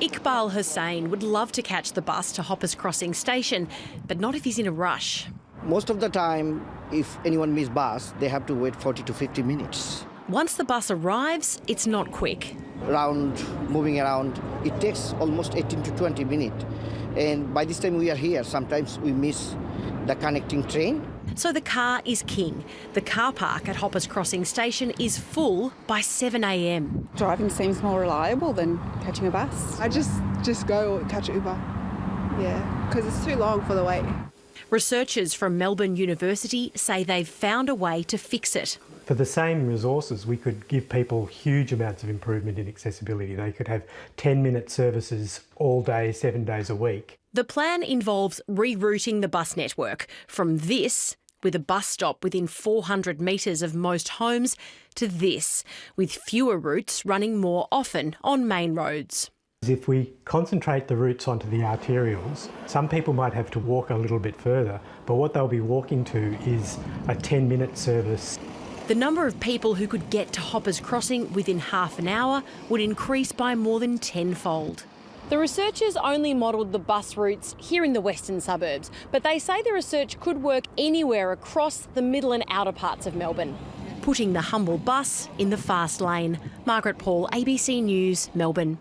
Iqbal Hussain would love to catch the bus to Hoppers Crossing station, but not if he's in a rush. Most of the time, if anyone miss bus, they have to wait 40 to 50 minutes. Once the bus arrives, it's not quick. Around, moving around, it takes almost 18 to 20 minutes. And by this time we are here, sometimes we miss the connecting train. So the car is king. The car park at Hoppers Crossing station is full by 7am. Driving seems more reliable than catching a bus. I just just go catch Uber. Yeah, because it's too long for the wait. Researchers from Melbourne University say they've found a way to fix it. For the same resources, we could give people huge amounts of improvement in accessibility. They could have 10 minute services all day, seven days a week. The plan involves rerouting the bus network from this, with a bus stop within 400 metres of most homes, to this, with fewer routes running more often on main roads. If we concentrate the routes onto the arterials, some people might have to walk a little bit further, but what they'll be walking to is a 10 minute service. The number of people who could get to Hoppers Crossing within half an hour would increase by more than tenfold. The researchers only modelled the bus routes here in the western suburbs, but they say the research could work anywhere across the middle and outer parts of Melbourne, putting the humble bus in the fast lane. Margaret Paul, ABC News, Melbourne.